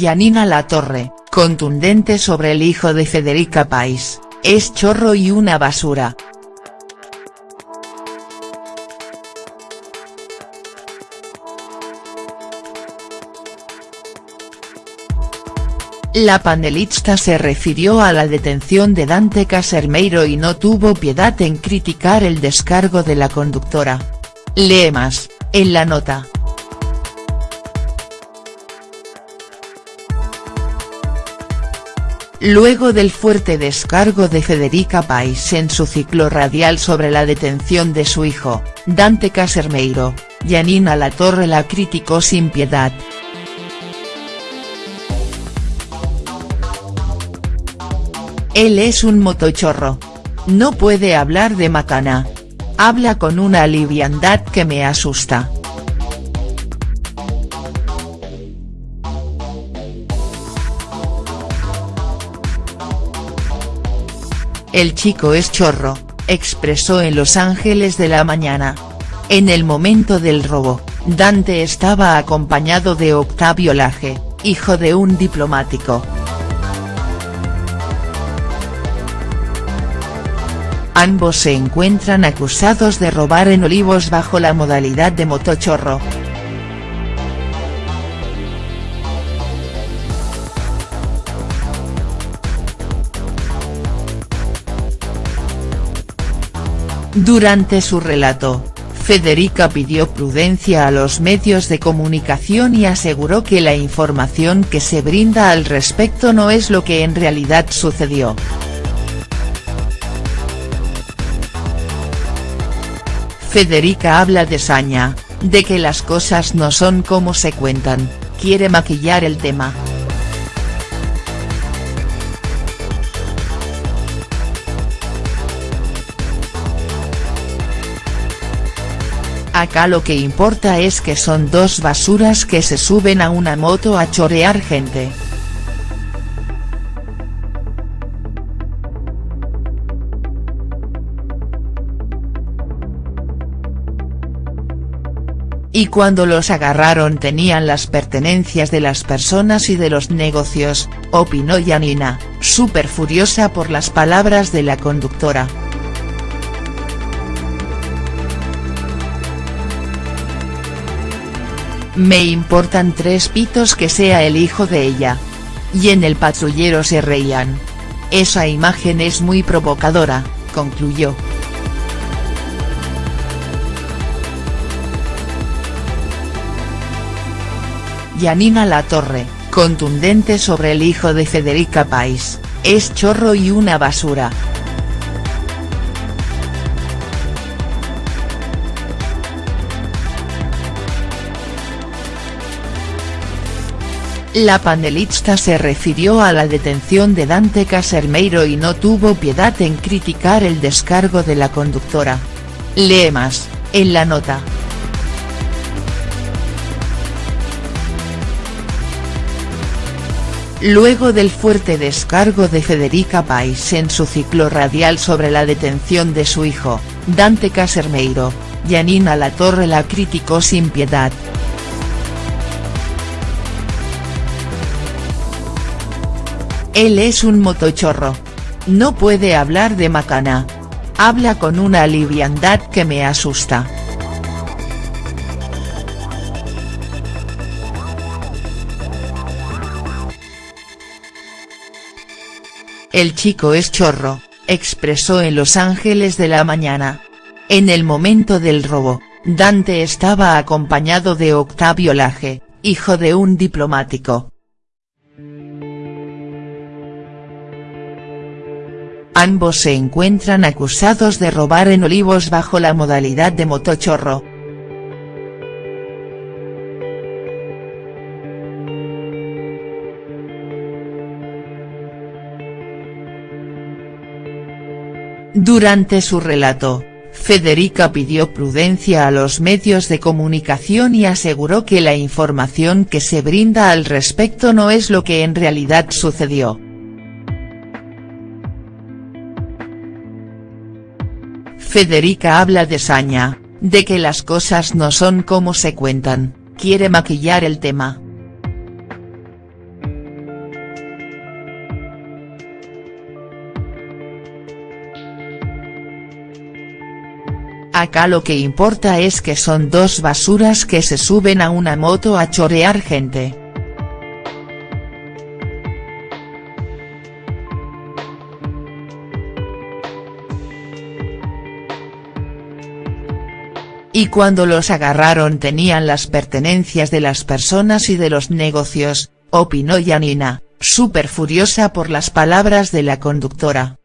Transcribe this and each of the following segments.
Yanina Latorre, contundente sobre el hijo de Federica Pais, es chorro y una basura. La panelista se refirió a la detención de Dante Casermeiro y no tuvo piedad en criticar el descargo de la conductora. Lee más, en la nota. Luego del fuerte descargo de Federica Pais en su ciclo radial sobre la detención de su hijo, Dante Casermeiro, Yanina Latorre la criticó sin piedad. Él es un motochorro. No puede hablar de macana. Habla con una liviandad que me asusta. El chico es chorro, expresó en Los Ángeles de la Mañana. En el momento del robo, Dante estaba acompañado de Octavio Laje, hijo de un diplomático. Ambos se encuentran acusados de robar en Olivos bajo la modalidad de motochorro. Durante su relato, Federica pidió prudencia a los medios de comunicación y aseguró que la información que se brinda al respecto no es lo que en realidad sucedió. Federica habla de saña, de que las cosas no son como se cuentan, quiere maquillar el tema. Acá lo que importa es que son dos basuras que se suben a una moto a chorear gente. Y cuando los agarraron tenían las pertenencias de las personas y de los negocios, opinó Yanina, súper furiosa por las palabras de la conductora. Me importan tres pitos que sea el hijo de ella. Y en el patrullero se reían. Esa imagen es muy provocadora, concluyó. Yanina Latorre, contundente sobre el hijo de Federica Pais, es chorro y una basura. La panelista se refirió a la detención de Dante Casermeiro y no tuvo piedad en criticar el descargo de la conductora. Lee más, en la nota. Luego del fuerte descargo de Federica Pais en su ciclo radial sobre la detención de su hijo, Dante Casermeiro, Yanina Latorre la criticó sin piedad. Él es un motochorro. No puede hablar de macana. Habla con una liviandad que me asusta. El chico es chorro, expresó en Los Ángeles de la Mañana. En el momento del robo, Dante estaba acompañado de Octavio Laje, hijo de un diplomático. Ambos se encuentran acusados de robar en Olivos bajo la modalidad de motochorro. Durante su relato, Federica pidió prudencia a los medios de comunicación y aseguró que la información que se brinda al respecto no es lo que en realidad sucedió. Federica habla de saña, de que las cosas no son como se cuentan, quiere maquillar el tema. Acá lo que importa es que son dos basuras que se suben a una moto a chorear gente. Y cuando los agarraron tenían las pertenencias de las personas y de los negocios, opinó Yanina, súper furiosa por las palabras de la conductora.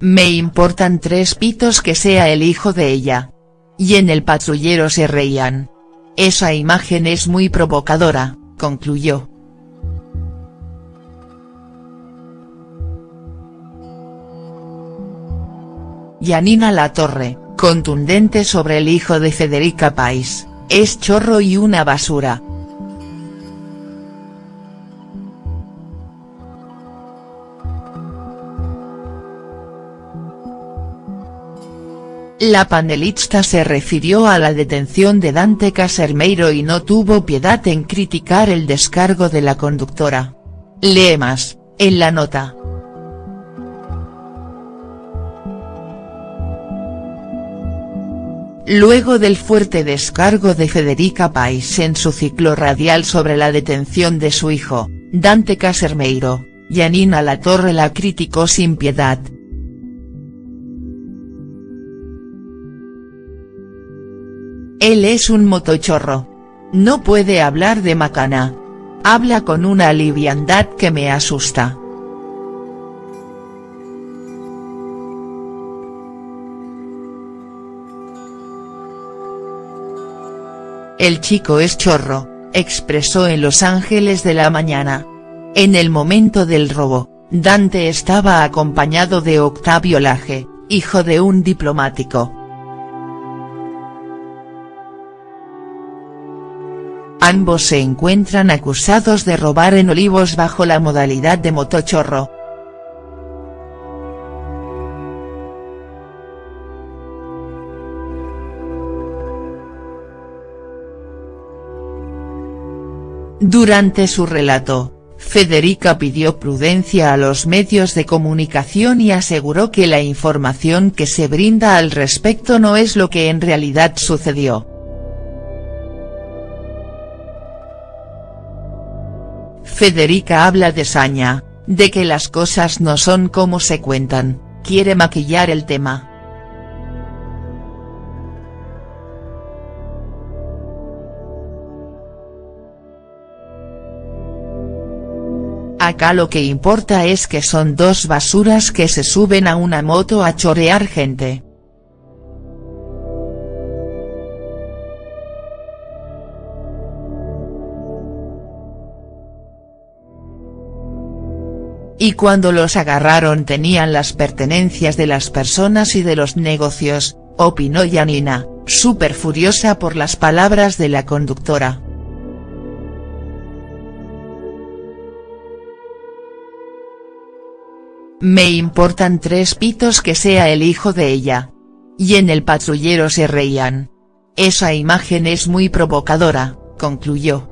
Me importan tres pitos que sea el hijo de ella. Y en el patrullero se reían. Esa imagen es muy provocadora, concluyó. Yanina Latorre, contundente sobre el hijo de Federica Pais, es chorro y una basura, La panelista se refirió a la detención de Dante Casermeiro y no tuvo piedad en criticar el descargo de la conductora. Lee más, en la nota. Luego del fuerte descargo de Federica Pais en su ciclo radial sobre la detención de su hijo, Dante Casermeiro, Yanina Latorre la criticó sin piedad, Él es un motochorro. No puede hablar de macana. Habla con una liviandad que me asusta. El chico es chorro, expresó en Los Ángeles de la mañana. En el momento del robo, Dante estaba acompañado de Octavio Laje, hijo de un diplomático. Ambos se encuentran acusados de robar en Olivos bajo la modalidad de motochorro. Durante su relato, Federica pidió prudencia a los medios de comunicación y aseguró que la información que se brinda al respecto no es lo que en realidad sucedió. Federica habla de saña, de que las cosas no son como se cuentan, quiere maquillar el tema. Acá lo que importa es que son dos basuras que se suben a una moto a chorear gente. Y cuando los agarraron tenían las pertenencias de las personas y de los negocios, opinó Yanina, súper furiosa por las palabras de la conductora. Me importan tres pitos que sea el hijo de ella. Y en el patrullero se reían. Esa imagen es muy provocadora, concluyó.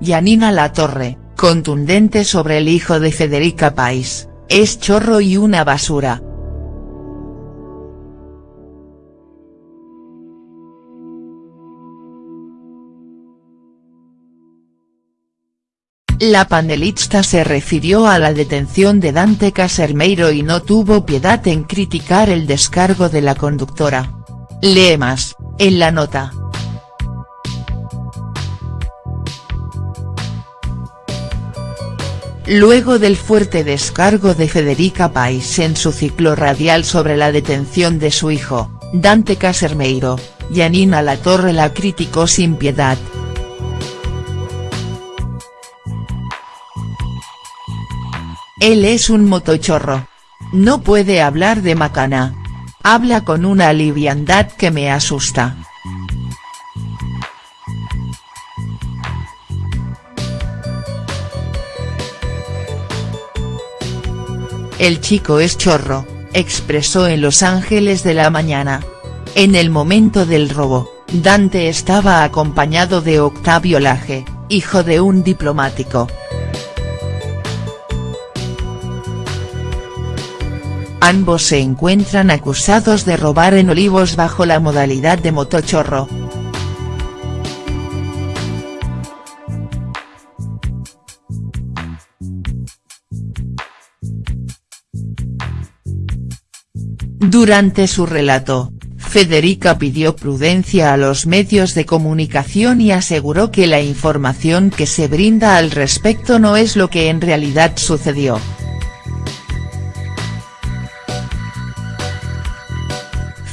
Yanina Latorre, contundente sobre el hijo de Federica Pais, es chorro y una basura. La panelista se refirió a la detención de Dante Casermeiro y no tuvo piedad en criticar el descargo de la conductora. Lee más, en la nota. Luego del fuerte descargo de Federica Pais en su ciclo radial sobre la detención de su hijo, Dante Casermeiro, Yanina Latorre la criticó sin piedad. Él es un motochorro. No puede hablar de macana. Habla con una liviandad que me asusta. El chico es chorro, expresó en Los Ángeles de la mañana. En el momento del robo, Dante estaba acompañado de Octavio Laje, hijo de un diplomático. Ambos se encuentran acusados de robar en Olivos bajo la modalidad de motochorro. Durante su relato, Federica pidió prudencia a los medios de comunicación y aseguró que la información que se brinda al respecto no es lo que en realidad sucedió.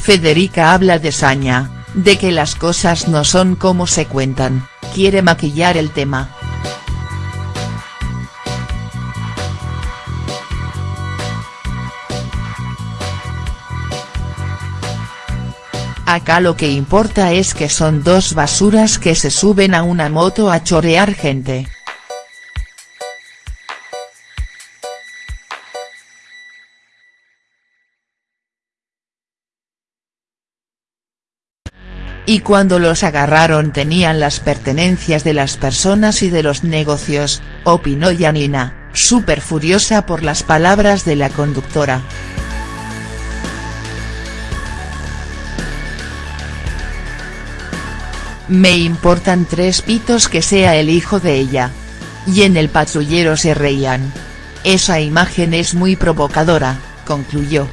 Federica habla de saña, de que las cosas no son como se cuentan, quiere maquillar el tema. Acá lo que importa es que son dos basuras que se suben a una moto a chorear gente. Y cuando los agarraron tenían las pertenencias de las personas y de los negocios, opinó Yanina, súper furiosa por las palabras de la conductora. Me importan tres pitos que sea el hijo de ella. Y en el patrullero se reían. Esa imagen es muy provocadora, concluyó.